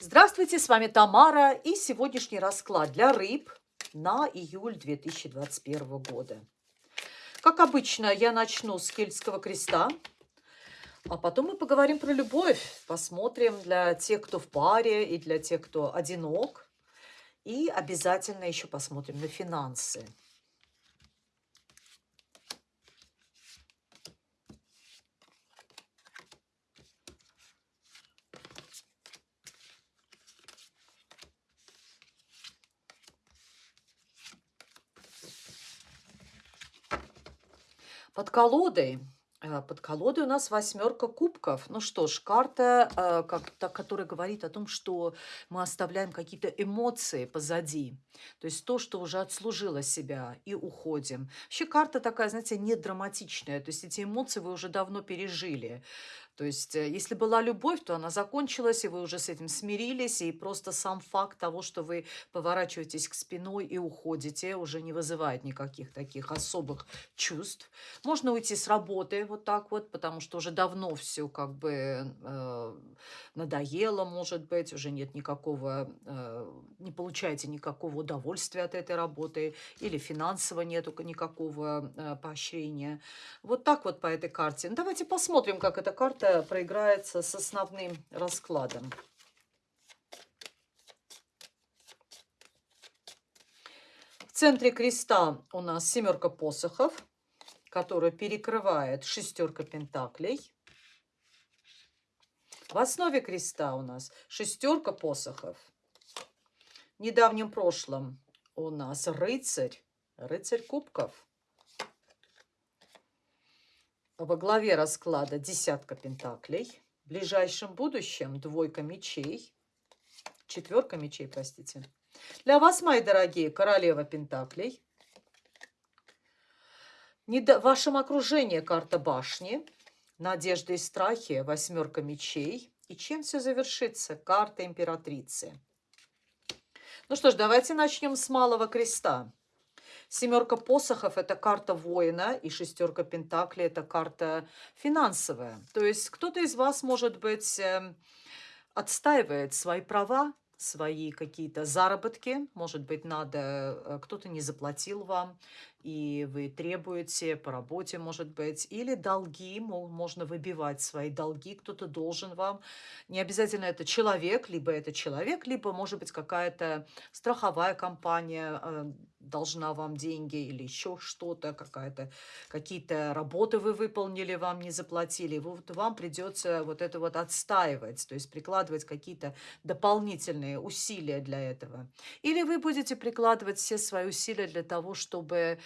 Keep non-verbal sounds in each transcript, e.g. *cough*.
Здравствуйте, с вами Тамара и сегодняшний расклад для рыб на июль 2021 года. Как обычно, я начну с Кельтского креста, а потом мы поговорим про любовь, посмотрим для тех, кто в паре и для тех, кто одинок. И обязательно еще посмотрим на финансы. Под колодой э, под колодой у нас восьмерка кубков. Ну что ж, карта, э, как, та, которая говорит о том, что мы оставляем какие-то эмоции позади. То есть то, что уже отслужило себя, и уходим. Вообще карта такая, знаете, не драматичная. То есть эти эмоции вы уже давно пережили. То есть, э, если была любовь, то она закончилась, и вы уже с этим смирились, и просто сам факт того, что вы поворачиваетесь к спиной и уходите, уже не вызывает никаких таких особых чувств. Можно уйти с работы вот так вот, потому что уже давно все как бы э, надоело, может быть, уже нет никакого, э, не получаете никакого удовольствия от этой работы, или финансово нету никакого э, поощрения. Вот так вот по этой карте. Ну, давайте посмотрим, как эта карта карта проиграется с основным раскладом. В центре креста у нас семерка посохов, которая перекрывает шестерка пентаклей. В основе креста у нас шестерка посохов. В недавнем прошлом у нас рыцарь, рыцарь кубков. Во главе расклада десятка пентаклей. В ближайшем будущем двойка мечей. Четверка мечей, простите. Для вас, мои дорогие, королева пентаклей. В вашем окружении карта башни. Надежды и страхи, восьмерка мечей. И чем все завершится? Карта императрицы. Ну что ж, давайте начнем с малого креста. Семерка посохов – это карта воина, и шестерка пентаклей – это карта финансовая. То есть кто-то из вас, может быть, эм, отстаивает свои права, свои какие-то заработки. Может быть, надо, э, кто-то не заплатил вам, и вы требуете по работе, может быть, или долги, можно выбивать свои долги, кто-то должен вам. Не обязательно это человек, либо это человек, либо, может быть, какая-то страховая компания э, должна вам деньги или еще что-то, какая-то какие-то работы вы выполнили, вам не заплатили. Вот вам придется вот это вот отстаивать, то есть прикладывать какие-то дополнительные усилия для этого. Или вы будете прикладывать все свои усилия для того, чтобы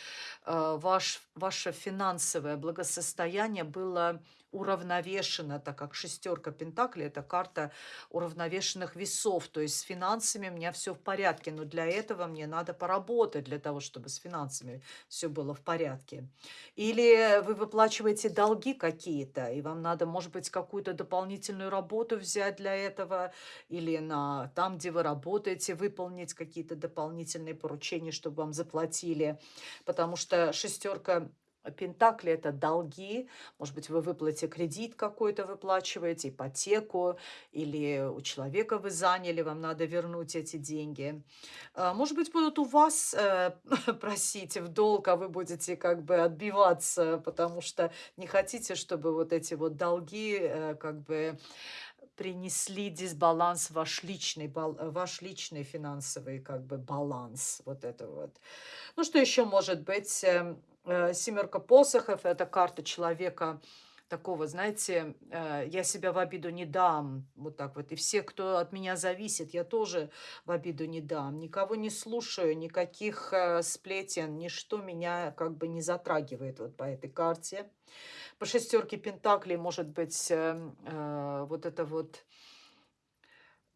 Э, ваш, ваше финансовое благосостояние было уравновешено, так как шестерка пентаклей – это карта уравновешенных весов. То есть с финансами у меня все в порядке, но для этого мне надо поработать, для того, чтобы с финансами все было в порядке. Или вы выплачиваете долги какие-то, и вам надо, может быть, какую-то дополнительную работу взять для этого, или на там, где вы работаете, выполнить какие-то дополнительные поручения, чтобы вам заплатили. Потому что шестерка Пентакли – это долги. Может быть, вы выплатите кредит какой-то, выплачиваете, ипотеку, или у человека вы заняли, вам надо вернуть эти деньги. А, может быть, будут у вас э, *laughs* просить в долг, а вы будете как бы отбиваться, потому что не хотите, чтобы вот эти вот долги э, как бы принесли дисбаланс ваш личный, ваш личный финансовый как бы баланс. Вот это вот. Ну, что еще может быть? Э, семерка посохов – это карта человека такого, знаете, э, я себя в обиду не дам, вот так вот. И все, кто от меня зависит, я тоже в обиду не дам. Никого не слушаю, никаких э, сплетен, ничто меня как бы не затрагивает вот по этой карте. По шестерке пентаклей может быть эм, вот это вот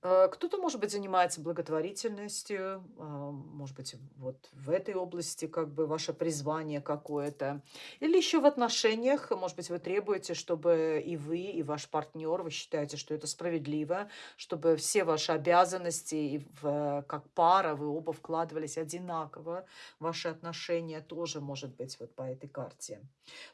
кто-то, может быть, занимается благотворительностью, а, может быть, вот в этой области как бы ваше призвание какое-то. Или еще в отношениях, может быть, вы требуете, чтобы и вы, и ваш партнер, вы считаете, что это справедливо, чтобы все ваши обязанности и в, как пара вы оба вкладывались одинаково. Ваши отношения тоже, может быть, вот по этой карте.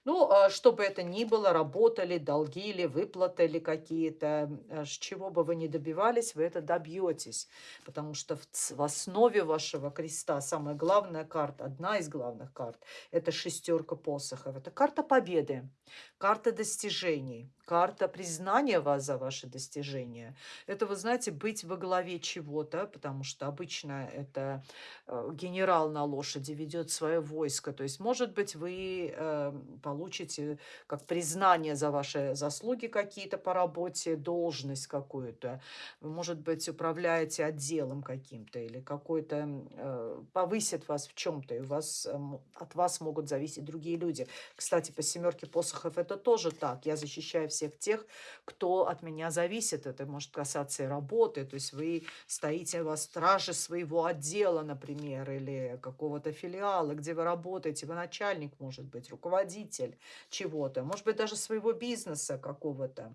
Ну, а чтобы это ни было, работали, долги или выплаты или какие-то, э, с чего бы вы ни добивались, вы это добьетесь, потому что в, в основе вашего креста самая главная карта, одна из главных карт, это шестерка посохов. Это карта победы, карта достижений, карта признания вас за ваши достижения. Это, вы знаете, быть во главе чего-то, потому что обычно это э, генерал на лошади ведет свое войско. То есть, может быть, вы э, получите как признание за ваши заслуги какие-то по работе, должность какую-то. Вы, может быть, управляете отделом каким-то или какой-то э, повысит вас в чем-то, и у вас, от вас могут зависеть другие люди. Кстати, по семерке посохов это тоже так. Я защищаю всех тех, кто от меня зависит. Это может касаться и работы. То есть вы стоите во страже своего отдела, например, или какого-то филиала, где вы работаете. Вы начальник, может быть, руководитель чего-то. Может быть, даже своего бизнеса какого-то.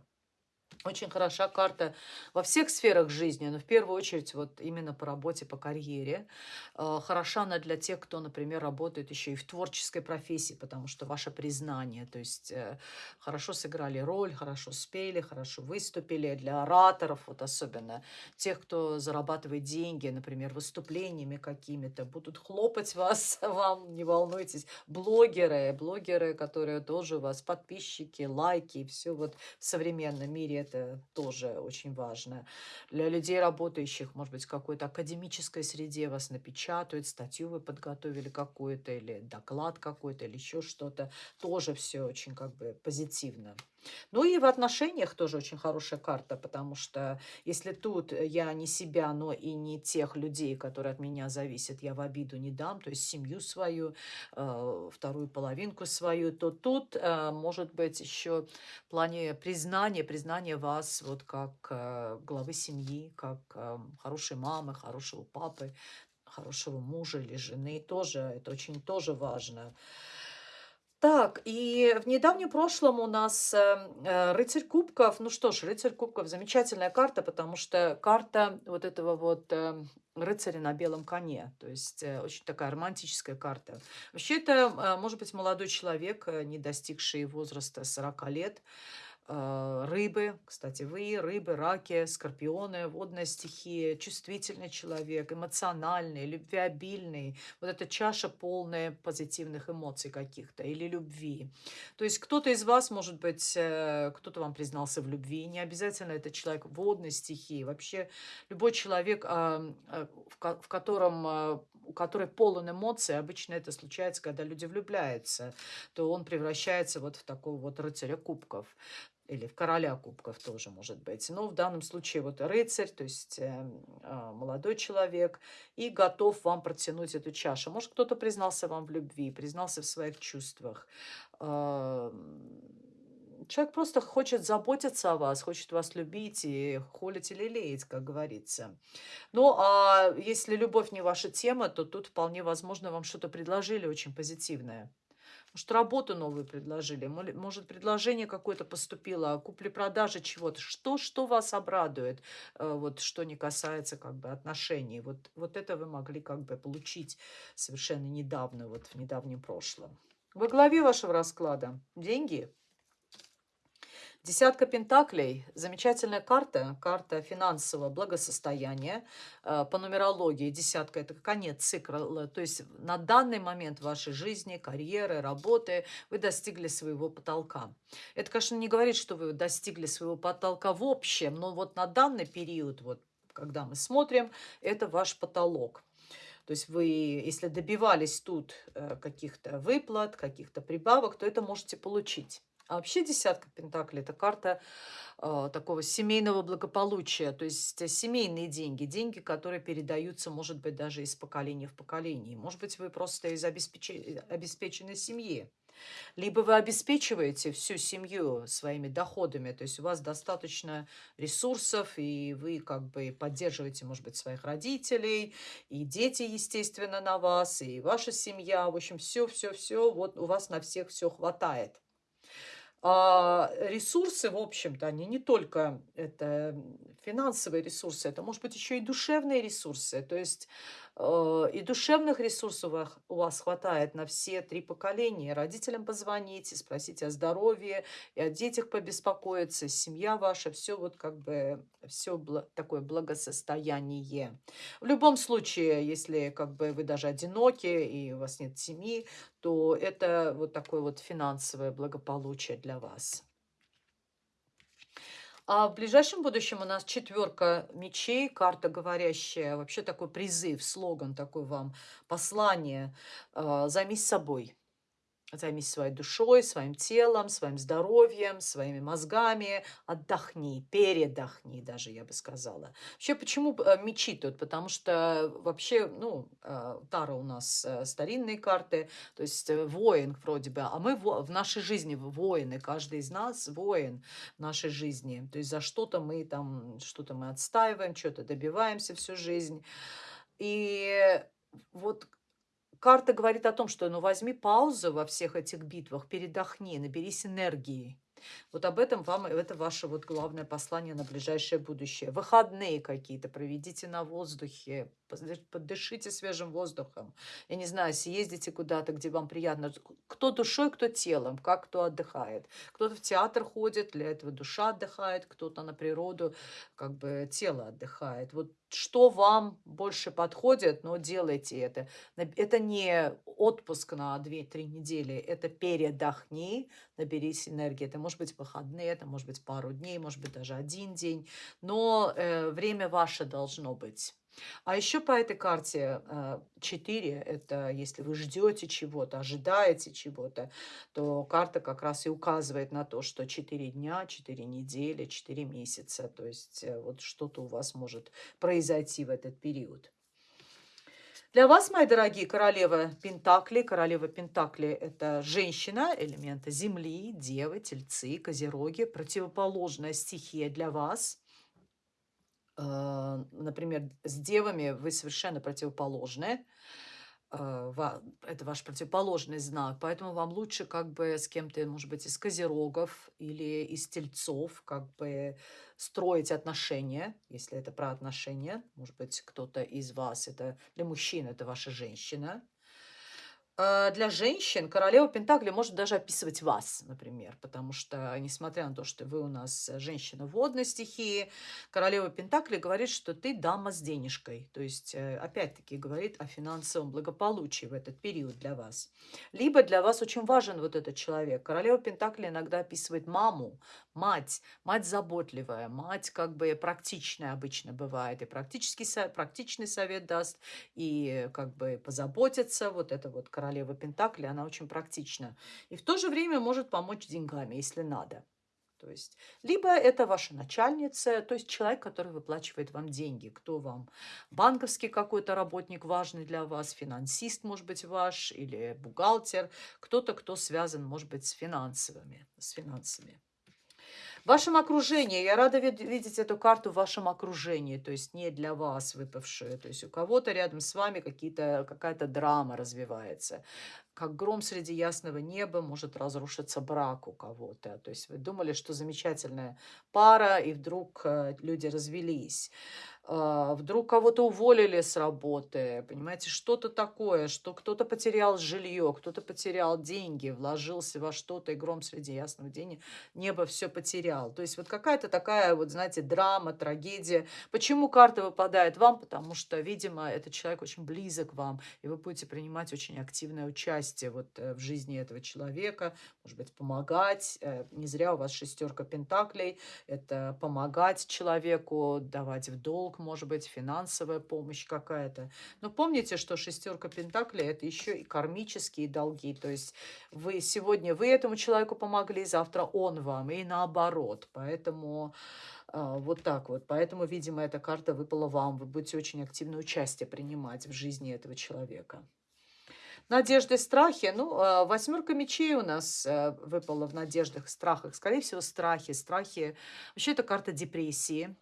Очень хороша карта во всех сферах жизни, но в первую очередь вот именно по работе, по карьере. Э, хороша она для тех, кто, например, работает еще и в творческой профессии, потому что ваше признание, то есть э, хорошо сыграли роль, хорошо спели, хорошо выступили. Для ораторов, вот особенно тех, кто зарабатывает деньги, например, выступлениями какими-то, будут хлопать *laughs* вас, вам, не волнуйтесь. Блогеры, блогеры, которые тоже у вас подписчики, лайки, все вот в современном мире это тоже очень важно. Для людей, работающих, может быть, в какой-то академической среде вас напечатают, статью вы подготовили какую-то, или доклад какой-то, или еще что-то. Тоже все очень как бы позитивно. Ну и в отношениях тоже очень хорошая карта, потому что если тут я не себя, но и не тех людей, которые от меня зависят, я в обиду не дам, то есть семью свою, э, вторую половинку свою, то тут э, может быть еще в плане признания, признания вас вот как э, главы семьи, как хорошей мамы, хорошего папы, хорошего мужа или жены, тоже это очень тоже важно. Так, и в недавнем прошлом у нас э, э, рыцарь кубков. Ну что ж, рыцарь кубков замечательная карта, потому что карта вот этого вот э, рыцаря на белом коне. То есть э, очень такая романтическая карта. Вообще это э, может быть молодой человек, не достигший возраста 40 лет, рыбы, кстати, вы, рыбы, раки, скорпионы, водная стихия, чувствительный человек, эмоциональный, любвеобильный. Вот эта чаша полная позитивных эмоций каких-то или любви. То есть кто-то из вас, может быть, э, кто-то вам признался в любви. Не обязательно это человек водной стихии. Вообще любой человек, а, в котором у которой полон эмоций, обычно это случается, когда люди влюбляются, то он превращается вот в такого вот рыцаря кубков или в короля кубков тоже может быть. Но в данном случае вот рыцарь, то есть э, молодой человек, и готов вам протянуть эту чашу. Может, кто-то признался вам в любви, признался в своих чувствах. Э, человек просто хочет заботиться о вас, хочет вас любить и холить или леять, как говорится. Ну, а если любовь не ваша тема, то тут вполне возможно вам что-то предложили очень позитивное. Может, работу новую предложили, может, предложение какое-то поступило о купле-продаже чего-то. Что, что вас обрадует, э, вот, что не касается как бы отношений. Вот, вот это вы могли как бы получить совершенно недавно, вот в недавнем прошлом. Во главе вашего расклада деньги – Десятка пентаклей – замечательная карта, карта финансового благосостояния. Э, по нумерологии десятка – это конец цикла, то есть на данный момент вашей жизни, карьеры, работы вы достигли своего потолка. Это, конечно, не говорит, что вы достигли своего потолка в общем, но вот на данный период, вот, когда мы смотрим, это ваш потолок. То есть вы, если добивались тут э, каких-то выплат, каких-то прибавок, то это можете получить. А вообще десятка пентаклей – это карта э, такого семейного благополучия, то есть э, семейные деньги, деньги, которые передаются, может быть, даже из поколения в поколение. Может быть, вы просто из обеспеч... обеспеченной семьи. Либо вы обеспечиваете всю семью своими доходами, то есть у вас достаточно ресурсов, и вы как бы поддерживаете, может быть, своих родителей, и дети, естественно, на вас, и ваша семья. В общем, все-все-все, вот у вас на всех все хватает. А ресурсы, в общем-то, они не только это финансовые ресурсы, это может быть еще и душевные ресурсы. То есть и душевных ресурсов у вас хватает на все три поколения. Родителям позвоните, спросите о здоровье, и о детях побеспокоиться, семья ваша, все вот как бы, все такое благосостояние. В любом случае, если как бы вы даже одиноки и у вас нет семьи, то это вот такое вот финансовое благополучие для вас. А в ближайшем будущем у нас четверка мечей, карта говорящая, вообще такой призыв, слоган такой вам, послание. А, Займись собой. Займись своей душой, своим телом, своим здоровьем, своими мозгами. Отдохни, передохни даже, я бы сказала. Вообще, почему э, мечи тут? Потому что вообще, ну, э, Тара у нас э, старинные карты, то есть воин вроде бы, а мы в нашей жизни воины, каждый из нас воин в нашей жизни. То есть за что-то мы там, что-то мы отстаиваем, что-то добиваемся всю жизнь. И вот Карта говорит о том, что ну возьми паузу во всех этих битвах, передохни, наберись энергии. Вот об этом вам, это ваше вот главное послание на ближайшее будущее. Выходные какие-то проведите на воздухе, подышите свежим воздухом. Я не знаю, съездите куда-то, где вам приятно. Кто душой, кто телом, как кто отдыхает. Кто-то в театр ходит, для этого душа отдыхает, кто-то на природу, как бы тело отдыхает. Вот что вам больше подходит, но делайте это. Это не отпуск на 2-3 недели, это передохни, наберись энергии. Это может быть выходные, это может быть пару дней, может быть даже один день, но э, время ваше должно быть. А еще по этой карте 4, э, это если вы ждете чего-то, ожидаете чего-то, то карта как раз и указывает на то, что 4 дня, 4 недели, 4 месяца, то есть э, вот что-то у вас может произойти в этот период. Для вас, мои дорогие, королева Пентакли. Королева Пентакли – это женщина, элемента Земли, Девы, Тельцы, Козероги. Противоположная стихия для вас – например, с девами вы совершенно противоположны. А, это ваш противоположный знак, поэтому вам лучше как бы с кем-то, может быть, из козерогов или из тельцов как бы строить отношения, если это про отношения. Может быть, кто-то из вас, это для мужчин, это ваша женщина, Э, для женщин королева Пентакли может даже описывать вас, например, потому что, несмотря на то, что вы у нас женщина водной стихии, королева Пентакли говорит, что ты дама с денежкой, то есть, э, опять-таки, говорит о финансовом благополучии в этот период для вас. Либо для вас очень важен вот этот человек. Королева Пентакли иногда описывает маму, мать, мать заботливая, мать как бы практичная обычно бывает, и практический, практичный совет даст, и как бы позаботиться, вот это вот королева Пентакли, она очень практична. И в то же время может помочь деньгами, если надо. То есть, либо это ваша начальница, то есть человек, который выплачивает вам деньги. Кто вам? Банковский какой-то работник важный для вас, финансист, может быть, ваш, или бухгалтер. Кто-то, кто связан, может быть, с финансовыми, с финансами. В вашем окружении, я рада видеть эту карту в вашем окружении, то есть не для вас выпавшую, то есть у кого-то рядом с вами какая-то драма развивается. Как гром среди ясного неба может разрушиться брак у кого-то. То есть вы думали, что замечательная пара, и вдруг э, люди развелись. А, вдруг кого-то уволили с работы, понимаете, что-то такое, что кто-то потерял жилье, кто-то потерял деньги, вложился во что-то, и гром среди ясного дня небо все потерял. То есть вот какая-то такая, вот знаете, драма, трагедия. Почему карта выпадает вам? Потому что, видимо, этот человек очень близок вам, и вы будете принимать очень активное участие вот э, в жизни этого человека, может быть, помогать. Э, не зря у вас шестерка пентаклей. Это помогать человеку, давать в долг, долг, может быть, финансовая помощь какая-то. Но помните, что шестерка пентаклей – это еще и кармические долги. То есть вы сегодня вы этому человеку помогли, завтра он вам, и наоборот. Поэтому а, вот так вот. Поэтому, видимо, эта карта выпала вам. Вы будете очень активное участие принимать в жизни этого человека. Надежды, страхи. Ну, а, восьмерка мечей у нас э, выпала в надеждах, страхах. Скорее всего, страхи. Страхи. Вообще, это карта депрессии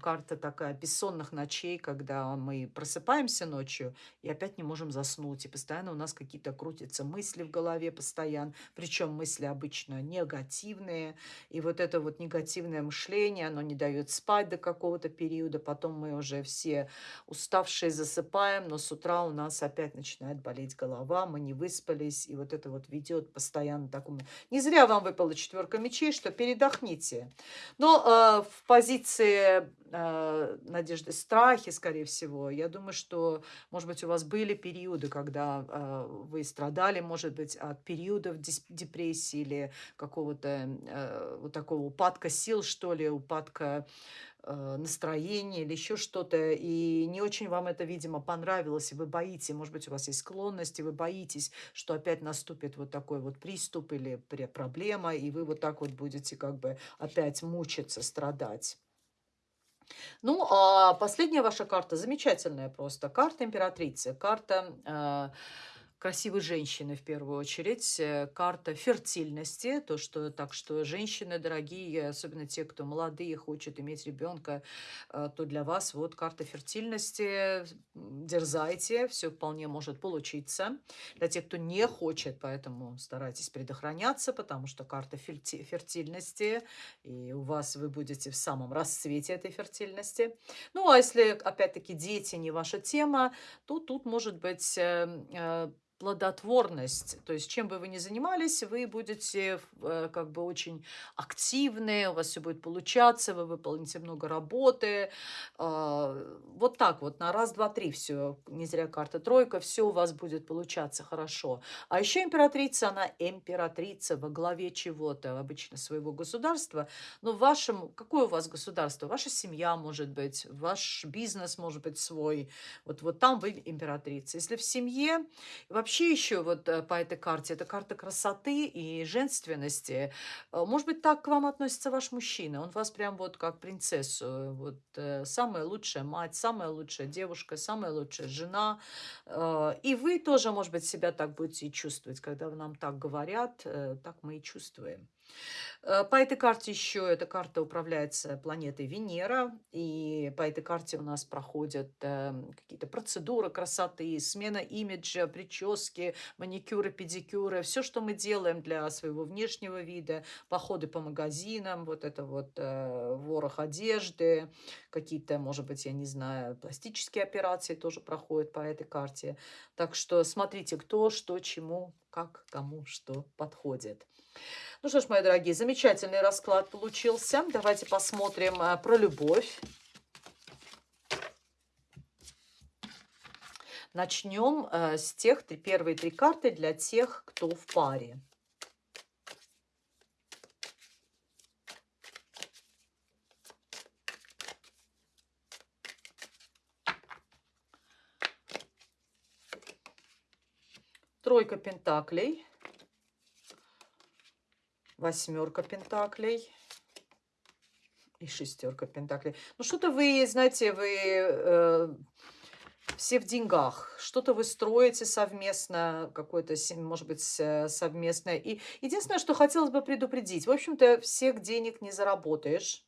карта такая бессонных ночей, когда мы просыпаемся ночью и опять не можем заснуть. И постоянно у нас какие-то крутятся мысли в голове постоянно. Причем мысли обычно негативные. И вот это вот негативное мышление, оно не дает спать до какого-то периода. Потом мы уже все уставшие засыпаем, но с утра у нас опять начинает болеть голова, мы не выспались. И вот это вот ведет постоянно такому... Не зря вам выпала четверка мечей, что передохните. Но э, в позиции э, надежды, страхи, скорее всего. Я думаю, что, может быть, у вас были периоды, когда э, вы страдали, может быть, от периодов депрессии или какого-то э, вот такого упадка сил, что ли, упадка э, настроения или еще что-то, и не очень вам это, видимо, понравилось, и вы боитесь, может быть, у вас есть склонности, вы боитесь, что опять наступит вот такой вот приступ или проблема, и вы вот так вот будете как бы опять мучиться, страдать. Ну, а последняя ваша карта замечательная просто. Карта императрицы. Карта... Красивой женщины в первую очередь, э, карта фертильности, то, что так что женщины дорогие, особенно те, кто молодые, хочет иметь ребенка, э, то для вас вот карта фертильности, дерзайте, все вполне может получиться. Для тех, кто не хочет, поэтому старайтесь предохраняться, потому что карта фертильности, и у вас вы будете в самом расцвете этой фертильности. Ну, а если, опять-таки, дети не ваша тема, то тут может быть э, плодотворность. То есть чем бы вы ни занимались, вы будете э, как бы очень активны, у вас все будет получаться, вы выполните много работы. Э, вот так вот, на раз, два, три все. Не зря карта тройка, все у вас будет получаться хорошо. А еще императрица, она императрица во главе чего-то, обычно своего государства. Но в вашем, какое у вас государство? Ваша семья может быть, ваш бизнес может быть свой. Вот, вот там вы императрица. Если в семье, вообще вообще еще вот э, по этой карте, это карта красоты и женственности. Э, может быть, так к вам относится ваш мужчина. Он вас прям вот как принцессу. Вот э, самая лучшая мать, самая лучшая девушка, самая лучшая жена. И вы тоже, может быть, себя так будете чувствовать. Когда нам так говорят, так мы и чувствуем. Э, по этой карте еще эта карта управляется планетой Венера, и по этой карте у нас проходят э, какие-то процедуры красоты, смена имиджа, прически, маникюры, педикюры, все, что мы делаем для своего внешнего вида, походы по магазинам, вот это вот э, ворох одежды, какие-то, может быть, я не знаю, пластические операции тоже проходят по этой карте. Так что смотрите, кто, что, чему, как, кому, что подходит. Ну что ж, мои дорогие, замечательный расклад получился. Давайте посмотрим а, про любовь. Начнем а, с тех первые три карты для тех, кто в паре. Тройка пентаклей восьмерка пентаклей и шестерка пентаклей. Ну, что-то вы, знаете, вы э, все в деньгах, что-то вы строите совместно, какое-то, может быть, совместное. И единственное, что хотелось бы предупредить, в общем-то, всех денег не заработаешь.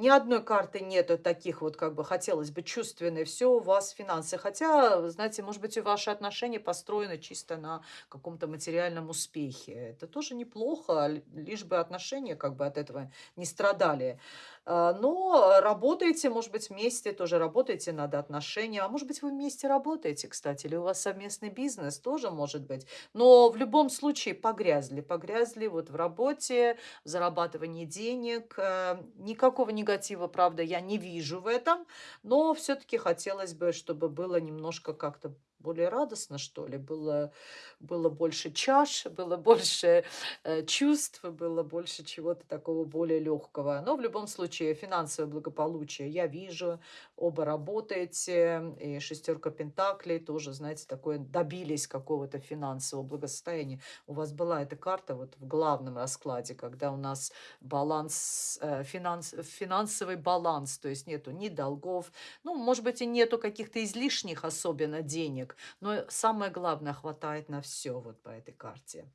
Ни одной карты нету таких вот, как бы хотелось бы, чувственные. Все у вас финансы. Хотя, знаете, может быть, и ваши отношения построены чисто на каком-то материальном успехе. Это тоже неплохо, лишь бы отношения как бы от этого не страдали. А, но работаете, может быть, вместе, тоже работаете над отношением. А может быть, вы вместе работаете, кстати, или у вас совместный бизнес, тоже может быть. Но в любом случае погрязли, погрязли вот в работе, в зарабатывании денег. Э, никакого негатива, правда, я не вижу в этом, но все-таки хотелось бы, чтобы было немножко как-то более радостно, что ли. Было, было больше чаш, было больше э, чувств, было больше чего-то такого более легкого. Но в любом случае финансовое благополучие я вижу, оба работаете, и шестерка пентаклей тоже, знаете, такое добились какого-то финансового благосостояния. У вас была эта карта вот в главном раскладе, когда у нас баланс, э, финанс, финансовый баланс, то есть нету ни долгов, ну, может быть, и нету каких-то излишних особенно денег, денег. Но самое главное, хватает на все вот по этой карте.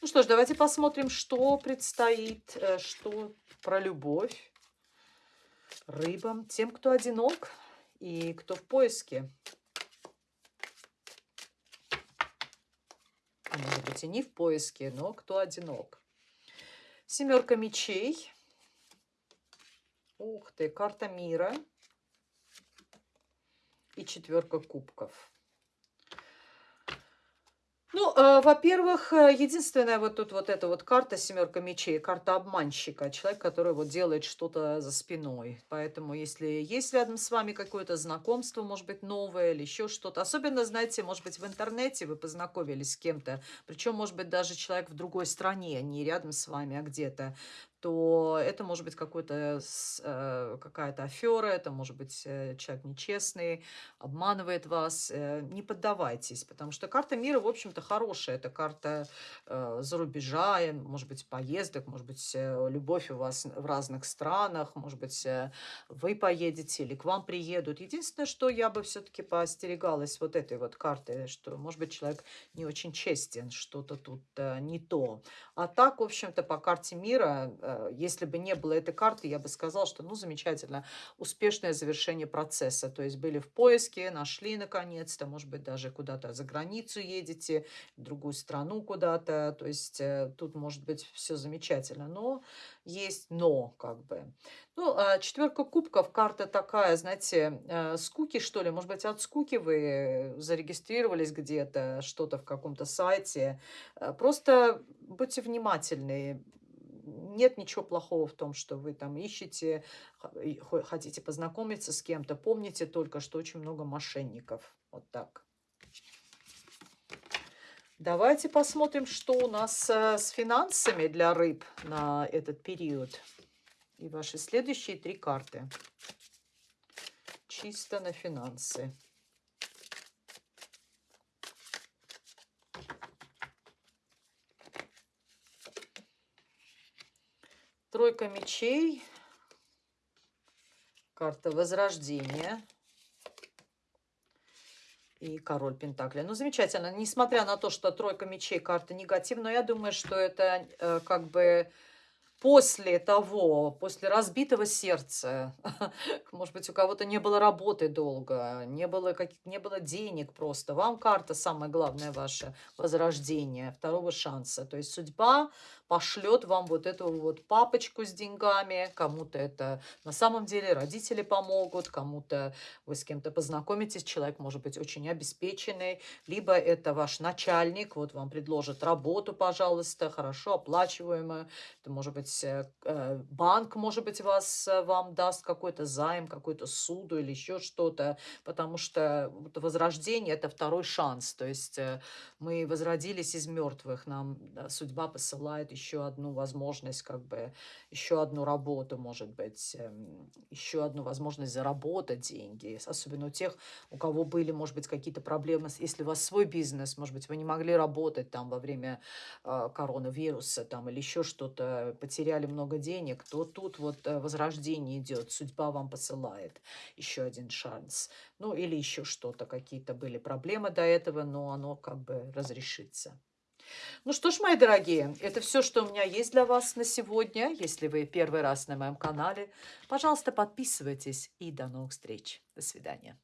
Ну что ж, давайте посмотрим, что предстоит, э, что про любовь. рыбам, тем, кто одинок и кто в поиске. А может быть и не в поиске, но кто одинок. Семерка мечей. Ух ты, карта мира. И четверка кубков. Ну, э, во-первых, э, единственная вот тут вот эта вот карта семерка мечей, карта обманщика, человек, который вот делает что-то за спиной. Поэтому, если есть рядом с вами какое-то знакомство, может быть, новое или еще что-то, особенно, знаете, может быть, в интернете вы познакомились с кем-то, причем, может быть, даже человек в другой стране, не рядом с вами, а где-то, то это может быть какой-то, э, какая-то афера, это может быть э, человек нечестный, обманывает вас. Э, не поддавайтесь, потому что карта мира, в общем-то, хорошая. Это карта за рубежа, может быть, поездок, может быть, любовь у вас в разных странах, может быть, вы поедете или к вам приедут. Единственное, что я бы все-таки поостерегалась вот этой вот карты, что, может быть, человек не очень честен, что-то тут не то. А так, в общем-то, по карте мира Э, если бы не было этой карты, я бы сказала, что, ну, замечательно, успешное завершение процесса. То есть были в поиске, нашли наконец-то, может быть, даже куда-то за границу едете, в другую страну куда-то. То есть э, тут может быть все замечательно. Но есть но, как бы. Ну, а четверка кубков, карта такая, знаете, э, скуки, что ли. Может быть, от скуки вы зарегистрировались где-то, что-то в каком-то сайте. Просто будьте внимательны нет ничего плохого в том, что вы там ищете, хотите познакомиться с кем-то. Помните только, что очень много мошенников. Вот так. Давайте посмотрим, что у нас э, с финансами для рыб на этот период. И ваши следующие три карты. Чисто на финансы. Тройка мечей. Карта Возрождения. И король Пентакли. Ну, замечательно. Несмотря на то, что тройка мечей карта негативная, я думаю, что это э, как бы после того, после разбитого сердца, *laughs* может быть, у кого-то не было работы долго, не было, как, не было денег просто. Вам карта самое главное ваше возрождение, второго шанса. То есть судьба пошлет вам вот эту вот папочку с деньгами, кому-то это на самом деле родители помогут, кому-то вы с кем-то познакомитесь, человек может быть очень обеспеченный, либо это ваш начальник, вот вам предложит работу, пожалуйста, хорошо оплачиваемую, это может быть э, э, банк, может быть, вас, э, вам даст какой-то займ, какой-то суду или еще что-то, потому что возрождение – это второй шанс. То есть мы возродились из мертвых, нам судьба посылает еще одну возможность, как бы, еще одну работу, может быть, эм, еще одну возможность заработать деньги. Особенно у тех, у кого были, может быть, какие-то проблемы, если у вас свой бизнес, может быть, вы не могли работать там во время коронавируса там, или еще что-то, потеряли много денег, то тут вот э, возрождение идет, судьба вам посылает еще один шанс. Ну, или еще что-то, какие-то были проблемы до этого, но оно как бы разрешится. Ну что ж, мои дорогие, это все, что у меня есть для вас на сегодня. Если вы первый раз на моем канале, пожалуйста, подписывайтесь и до новых встреч. До свидания.